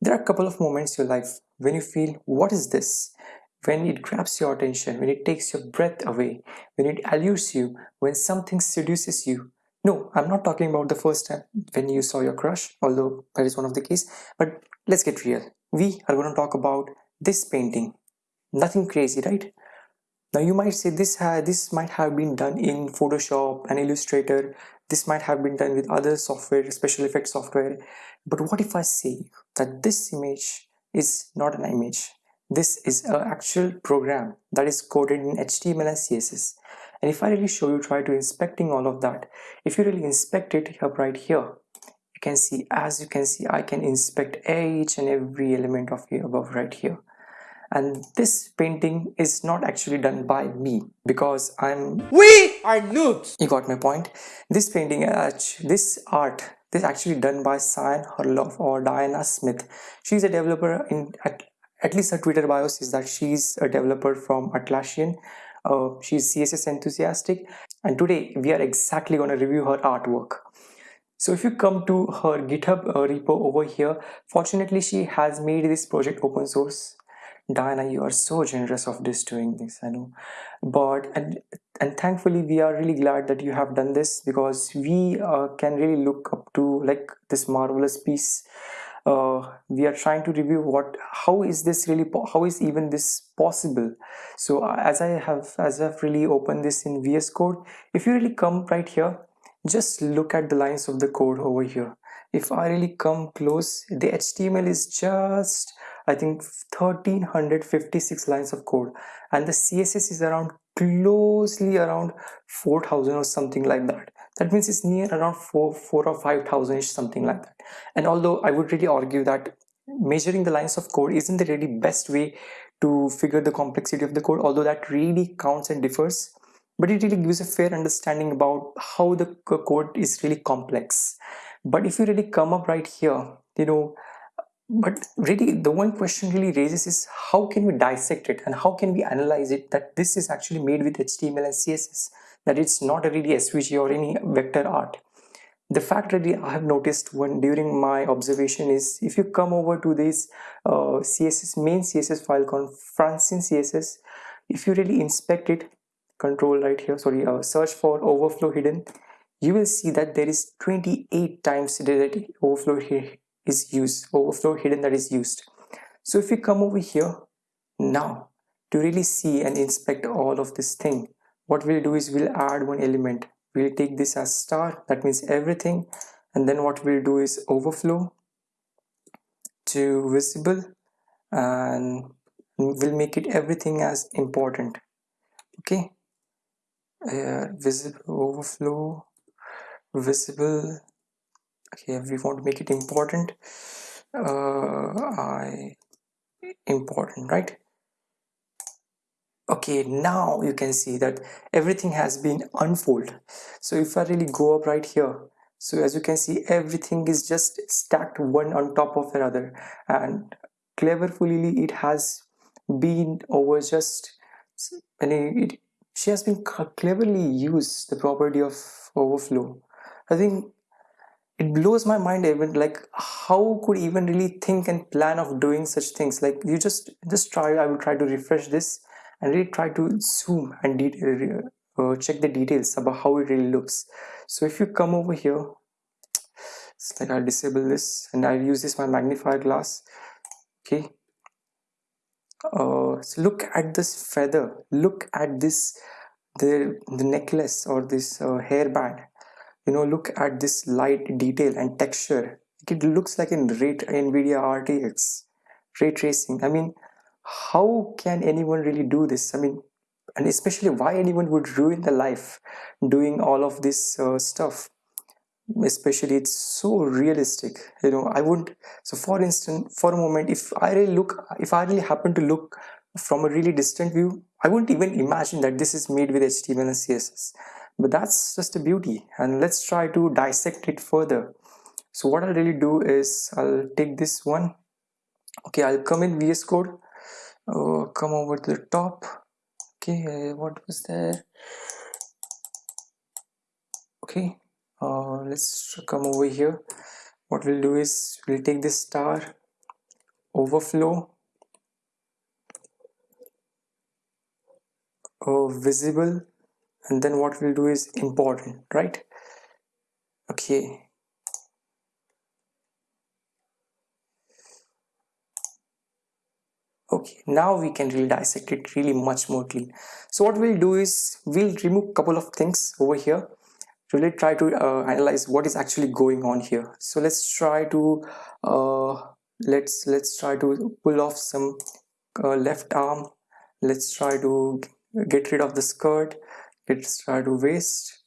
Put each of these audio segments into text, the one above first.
There are a couple of moments in your life when you feel, what is this? When it grabs your attention, when it takes your breath away, when it allures you, when something seduces you. No, I'm not talking about the first time when you saw your crush, although that is one of the case, but let's get real. We are going to talk about this painting. Nothing crazy, right? Now you might say this this might have been done in Photoshop and Illustrator. This might have been done with other software, special effects software. But what if I say that this image is not an image? This is an actual program that is coded in HTML and CSS. And if I really show you, try to inspecting all of that. If you really inspect it up right here, you can see, as you can see, I can inspect each and every element of here above right here and this painting is not actually done by me because I'm we are noobs you got my point. This painting uh, this art this actually done by Cyan Harlow or Diana Smith. She's a developer in at, at least her Twitter bio says that she's a developer from Atlassian. Uh, she's CSS enthusiastic. And today we are exactly going to review her artwork. So if you come to her github uh, repo over here fortunately she has made this project open source Diana, you are so generous of this doing this, I know. But and and thankfully we are really glad that you have done this because we uh, can really look up to like this marvelous piece. Uh, we are trying to review what how is this really how is even this possible so uh, as i have as i've really opened this in vs code if you really come right here just look at the lines of the code over here if i really come close the html is just I think 1356 lines of code. And the CSS is around closely around 4000 or something like that. That means it's near around 4 4 or 5000 ish something like that. And although I would really argue that measuring the lines of code isn't the really best way to figure the complexity of the code although that really counts and differs but it really gives a fair understanding about how the code is really complex but if you really come up right here you know but really the one question really raises is how can we dissect it and how can we analyze it that this is actually made with HTML and CSS that it's not really SVG or any vector art. The fact really I have noticed when during my observation is if you come over to this uh, CSS main CSS file called Francine CSS if you really inspect it control right here sorry uh, search for overflow hidden you will see that there is 28 times the overflow here is used overflow hidden that is used. So if we come over here now to really see and inspect all of this thing what we'll do is we'll add one element. We'll take this as star that means everything and then what we'll do is overflow to visible and we'll make it everything as important. Okay? Uh, visible overflow visible. Okay we want to make it important uh, I important right? Okay now you can see that everything has been unfold so if I really go up right here so as you can see everything is just stacked one on top of another. And cleverly it has been over just and it, she has been cleverly used the property of overflow I think it blows my mind even like how could even really think and plan of doing such things? Like you just just try i will try to refresh this and really try to zoom and uh, check the details about how it really looks. So if you come over here it's like i'll disable this and i'll use this my magnifier glass. Okay. Uh, so look at this feather. Look at this the the necklace or this uh, hairband you know look at this light detail and texture. It looks like in rate nvidia rtx ray tracing. I mean how can anyone really do this? I mean and especially why anyone would ruin the life doing all of this uh, stuff? Especially it's so realistic you know i wouldn't so for instance for a moment if i really look if i really happen to look from a really distant view i wouldn't even imagine that this is made with html and css but that's just a beauty and let's try to dissect it further. So what I'll really do is I'll take this one. Okay I'll come in VS code. Uh, come over to the top. Okay what was there? Okay uh, let's come over here. What we'll do is we'll take this star overflow. Uh, visible and then what we'll do is important right? Okay. Okay now we can really dissect it really much more clean. So what we'll do is we'll remove a couple of things over here. Really try to uh, analyze what is actually going on here. So let's try to uh, let's let's try to pull off some uh, left arm. Let's try to get rid of the skirt let's try to waist.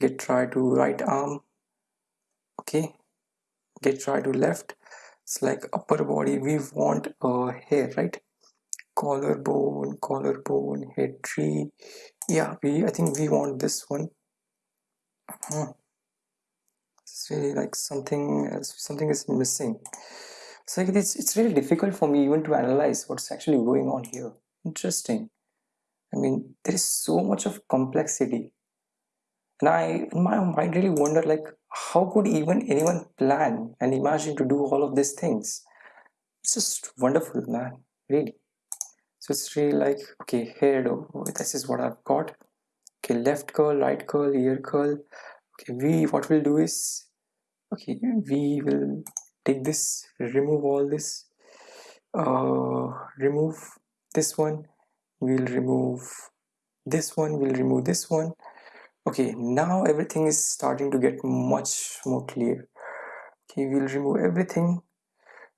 Get try to right arm. Okay. Get try to left. It's like upper body. We want uh, hair right? Collarbone collarbone head tree. Yeah we i think we want this one. Hmm. it's really like something something is missing. So it's, it's really difficult for me even to analyze what's actually going on here. Interesting i mean there is so much of complexity. And i in my mind really wonder like how could even anyone plan and imagine to do all of these things? It's just wonderful man really. So it's really like okay here this is what i've got. Okay left curl right curl ear curl. Okay we what we'll do is okay we will take this remove all this uh remove this one we'll remove this one we'll remove this one. Okay now everything is starting to get much more clear. Okay we'll remove everything.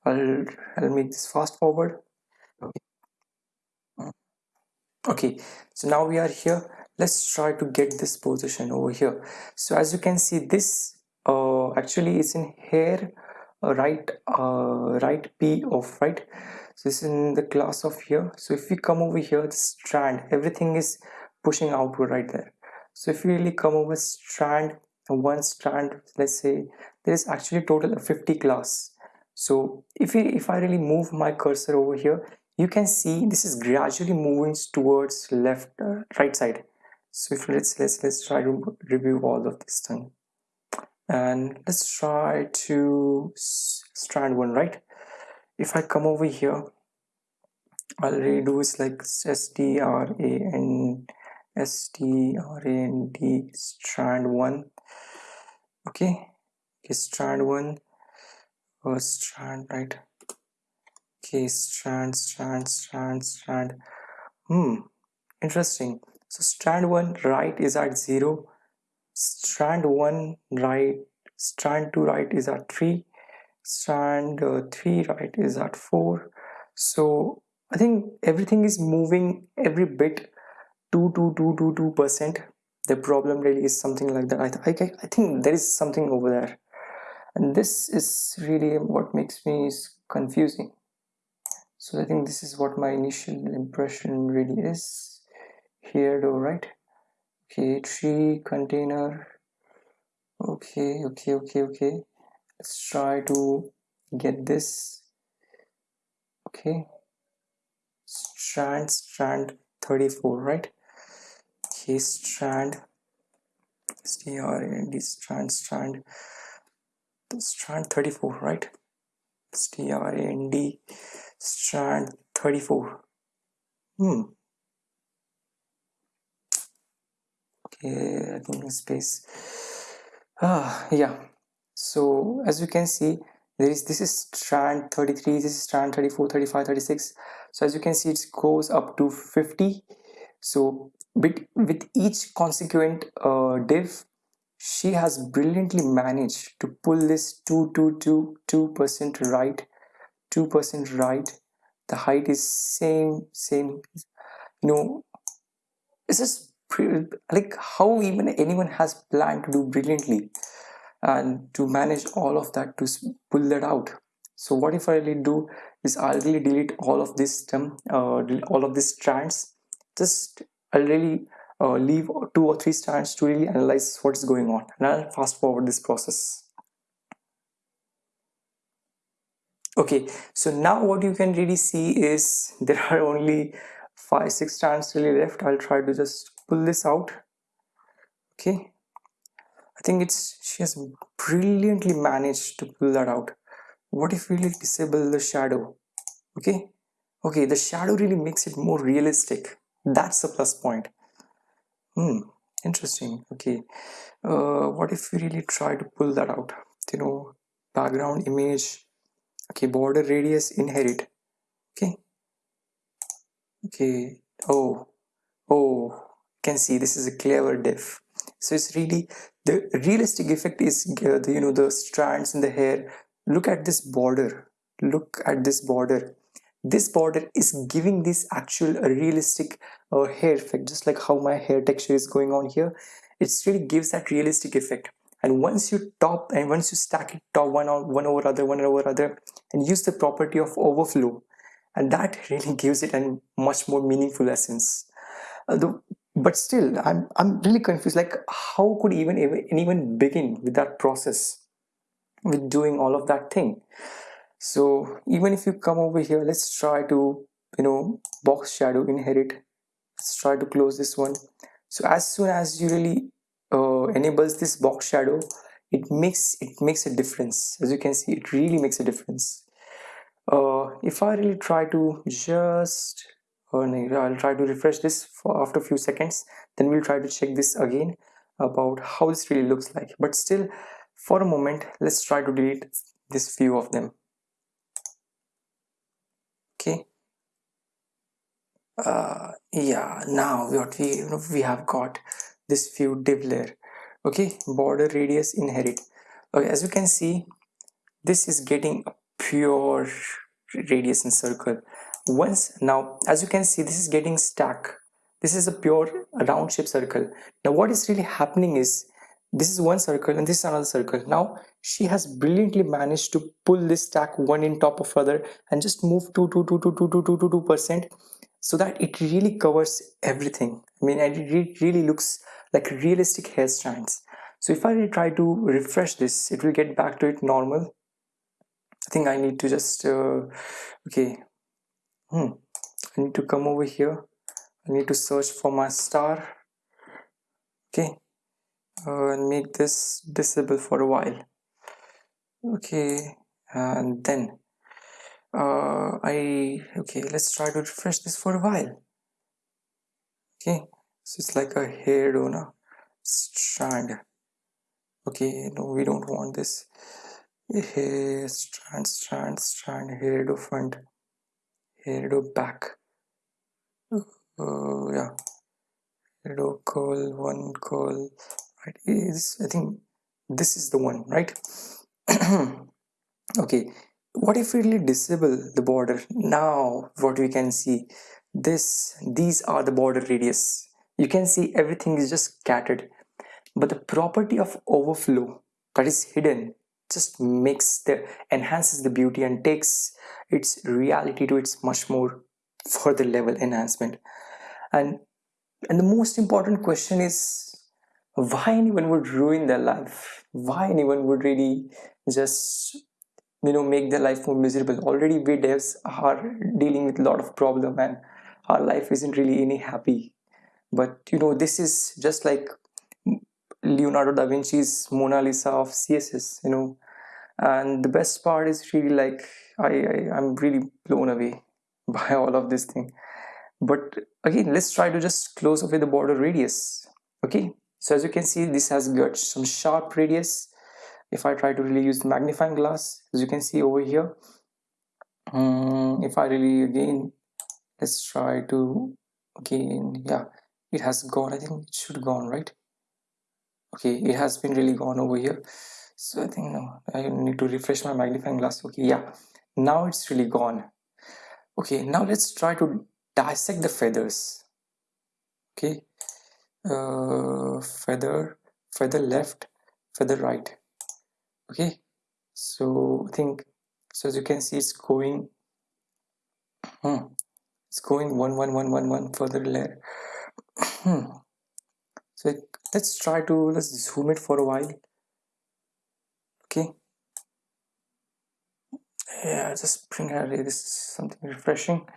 I'll, I'll make this fast forward. Okay. okay so now we are here. Let's try to get this position over here. So as you can see this uh, actually is in here uh, right uh, right p of right so this is in the class of here. So if we come over here the strand everything is pushing outward right there. So if we really come over strand one strand let's say there is actually total of 50 class. So if we if i really move my cursor over here you can see this is gradually moving towards left uh, right side. So if let's let's let's try to review all of this thing. And let's try to strand one right if i come over here i'll redo is like s t r a n S T R A N D strand 1 okay okay strand 1 or strand right? Okay strand strand strand strand. Hmm interesting. So strand 1 right is at 0 strand 1 right strand 2 right is at 3 strand uh, 3 right is at 4 so I think everything is moving every bit 2 to 2 to 2 percent. The problem really is something like that. I, I, I think there is something over there. And this is really what makes me is confusing. So I think this is what my initial impression really is. Here though right? Okay tree container. Okay okay okay okay let's try to get this. Okay. Strand strand 34 right? Okay strand. Strand strand strand. Strand 34 right? Strand strand 34 hmm. Okay i think space. Ah yeah so as you can see there is this is strand 33 this is strand 34 35 36 so as you can see it goes up to 50 so with, with each consequent uh, div, she has brilliantly managed to pull this 2 2 2 2% right 2% right. The height is same same. You know this is like how even anyone has planned to do brilliantly and to manage all of that to pull that out so what if i really do is i'll really delete all of this stem uh, all of these strands just I'll really uh, leave two or three strands to really analyze what's going on and I'll fast forward this process. Okay, so now what you can really see is there are only five, six strands really left. I'll try to just pull this out. Okay, I think it's she has brilliantly managed to pull that out. What if we disable the shadow? okay? Okay the shadow really makes it more realistic. That's the plus point. Hmm interesting. Okay. Uh, what if we really try to pull that out? You know background image. Okay border radius inherit. Okay. Okay. Oh. Oh. Can see this is a clever diff. So it's really the realistic effect is uh, the, you know the strands in the hair. Look at this border. Look at this border. This border is giving this actual realistic uh, hair effect just like how my hair texture is going on here. It really gives that realistic effect. And once you top and once you stack it top one on one over other one over other and use the property of overflow and that really gives it a much more meaningful essence. Uh, the, but still I'm, I'm really confused. Like how could even anyone begin with that process with doing all of that thing? So even if you come over here let's try to you know box shadow inherit. Let's try to close this one. So as soon as you really uh, enables this box shadow it makes it makes a difference. As you can see it really makes a difference. Uh, if I really try to just I'll try to refresh this for after a few seconds. Then we'll try to check this again about how this really looks like. But still for a moment let's try to delete this few of them. Okay. Uh, yeah now what we we have got this few div layer. Okay border radius inherit. Okay as you can see this is getting a pure radius and circle once. Now as you can see this is getting stuck. This is a pure round shape circle. Now what is really happening is this is one circle and this is another circle. Now she has brilliantly managed to pull this stack one in top of other and just move two, two, two, two, two, two, two, two percent, so that it really covers everything. I mean it really looks like realistic hair strands. So if i try to refresh this it will get back to it normal. I think i need to just uh, okay hmm. I need to come over here. I need to search for my star. Okay. Uh, and make this disable for a while. Okay. And then uh, I okay let's try to refresh this for a while. Okay. So it's like a hair donor strand. Okay. No we don't want this. Hair strand strand strand hair do do back. Uh, yeah. Do curl one curl right is I think this is the one right? Okay. What if we really disable the border? Now what we can see this these are the border radius. You can see everything is just scattered. But the property of overflow that is hidden just makes the enhances the beauty and takes its reality to its much more further level enhancement. And and the most important question is why anyone would ruin their life? Why anyone would really just you know make their life more miserable? Already we devs are dealing with a lot of problem and our life isn't really any happy. But you know this is just like leonardo da vinci's mona lisa of css you know. And the best part is really like i, I i'm really blown away by all of this thing. But again let's try to just close away the border radius okay? So as you can see this has got some sharp radius. If I try to really use the magnifying glass as you can see over here um, if I really again let's try to again yeah it has gone. I think it should gone right okay it has been really gone over here. So I think no I need to refresh my magnifying glass. Okay yeah now it's really gone. Okay now let's try to dissect the feathers. Okay uh, feather feather left feather right. Okay so I think so as you can see it's going hmm, it's going one one one one one further layer hmm. Let's try to let's zoom it for a while. Okay. Yeah just bring out this is something refreshing.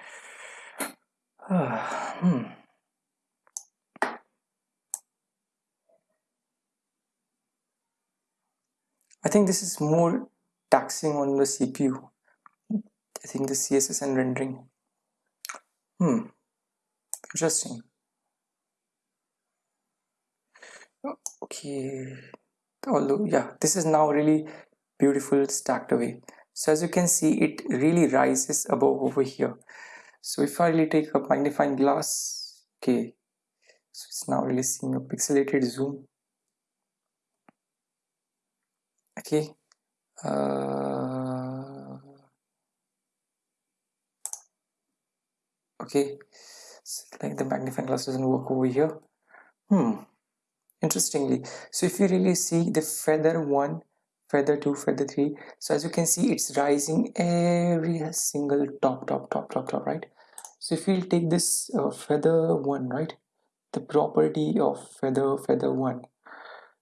Hmm. I think this is more taxing on the CPU I think the CSS and rendering. Hmm. Interesting okay. Although yeah this is now really beautiful stacked away. So as you can see it really rises above over here. So if I really take a magnifying glass okay. So it's now really seeing a pixelated zoom. Okay. Uh, okay. So like the magnifying glass doesn't work over here. Hmm interestingly so if you really see the feather one feather 2 feather 3 so as you can see it's rising every single top top top top top right? So if we'll take this uh, feather 1 right? The property of feather feather 1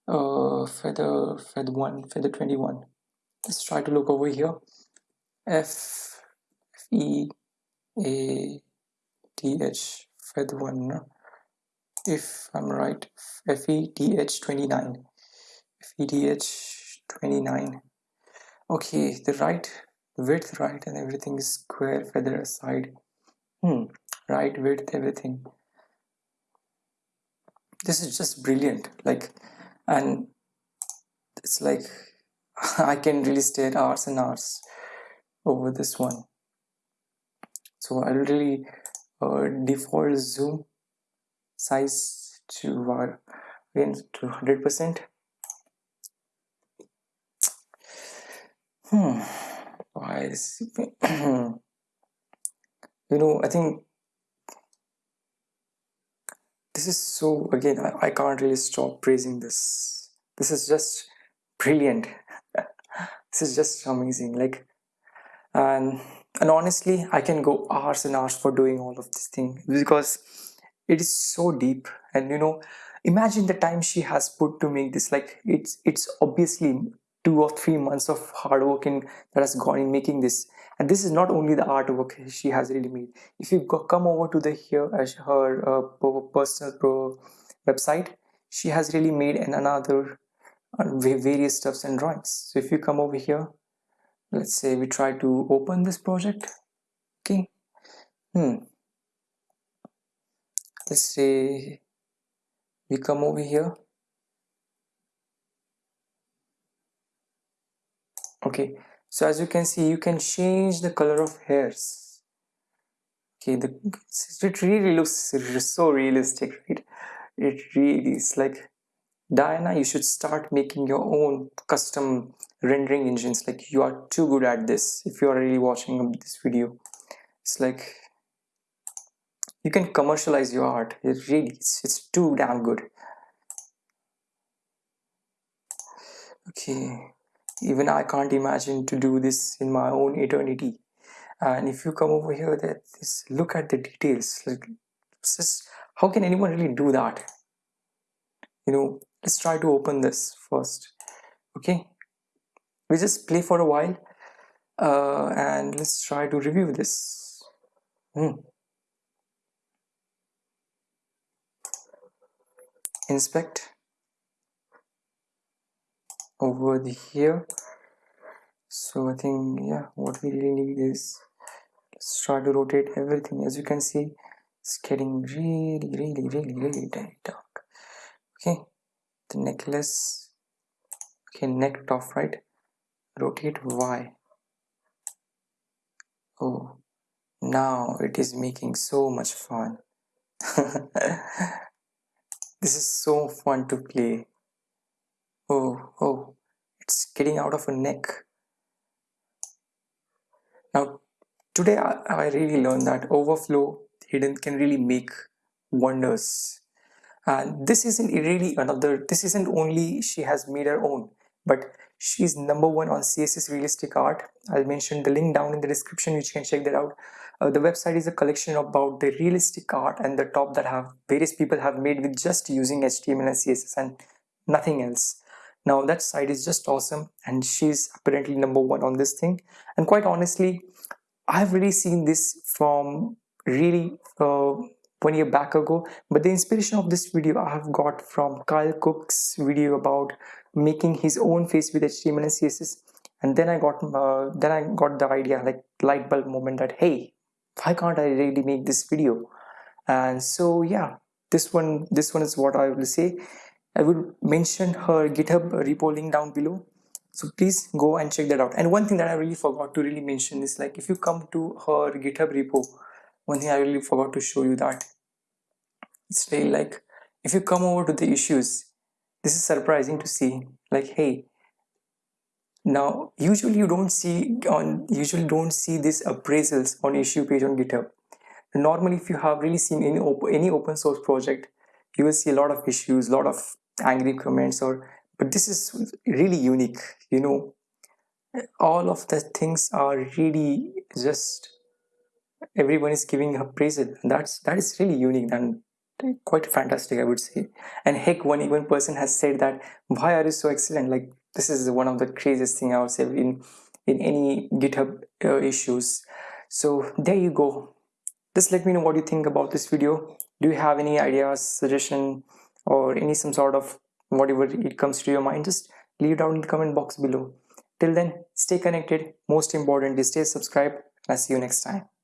uh, feather feather 1 feather 21 let's try to look over here. F e a t h feather 1 no? If i'm right f e t h 29 f e t h 29 okay the right width right and everything is square feather aside. Hmm right width everything. This is just brilliant like and it's like I can really stare hours and hours over this one. So I'll really uh, default zoom size to again to 100 percent. Hmm. Why is you know I think this is so again I, I can't really stop praising this. This is just brilliant. This is just amazing like and and honestly i can go hours and hours for doing all of this thing because it is so deep. And you know imagine the time she has put to make this. Like it's it's obviously two or three months of hard work in that has gone in making this. And this is not only the artwork she has really made. If you go, come over to the here as her uh, personal pro website she has really made an another uh, various stuffs and drawings. So if you come over here let's say we try to open this project. Okay. Hmm let's say we come over here. Okay. So as you can see you can change the color of hairs. Okay the it really looks so realistic right? It really is. Like Diana you should start making your own custom rendering engines. Like you are too good at this if you are really watching this video. It's like you can commercialize your art. It really it's, it's too damn good. Okay. Even I can't imagine to do this in my own eternity. And if you come over here that this look at the details. Like just how can anyone really do that? You know let's try to open this first. Okay? We just play for a while uh, and let's try to review this. Hmm. Inspect over the here. So I think yeah what we really need is let's try to rotate everything. As you can see it's getting really really really really dark. Okay the necklace okay neck top right rotate Y. Oh now it is making so much fun this is so fun to play. Oh oh it's getting out of a neck. Now today I, I really learned that overflow hidden can really make wonders. And this isn't really another this isn't only she has made her own but she's number one on css realistic art. I'll mention the link down in the description which you can check that out. Uh, the website is a collection about the realistic art and the top that have various people have made with just using html and css and nothing else. Now that site is just awesome and she's apparently number one on this thing. And quite honestly i've really seen this from really uh, one year back ago but the inspiration of this video I have got from Kyle Cook's video about making his own face with HTML and CSS and then i got uh, then i got the idea like light bulb moment that hey why can't i really make this video? And so yeah this one this one is what i will say. I will mention her github repo link down below. So please go and check that out. And one thing that i really forgot to really mention is like if you come to her github repo one thing i really forgot to show you that it's really like if you come over to the issues this is surprising to see. Like hey now usually you don't see on usually don't see these appraisals on issue page on github. Normally if you have really seen any open, any open source project you will see a lot of issues a lot of angry comments or but this is really unique you know. All of the things are really just everyone is giving appraisal. That's that is really unique and quite fantastic i would say. And heck one even person has said that why are you so excellent? Like this is one of the craziest thing i would say in in any github uh, issues. So there you go. Just let me know what you think about this video. Do you have any ideas suggestion or any some sort of whatever it comes to your mind? Just leave down in the comment box below. Till then stay connected. Most importantly stay subscribed. And i'll see you next time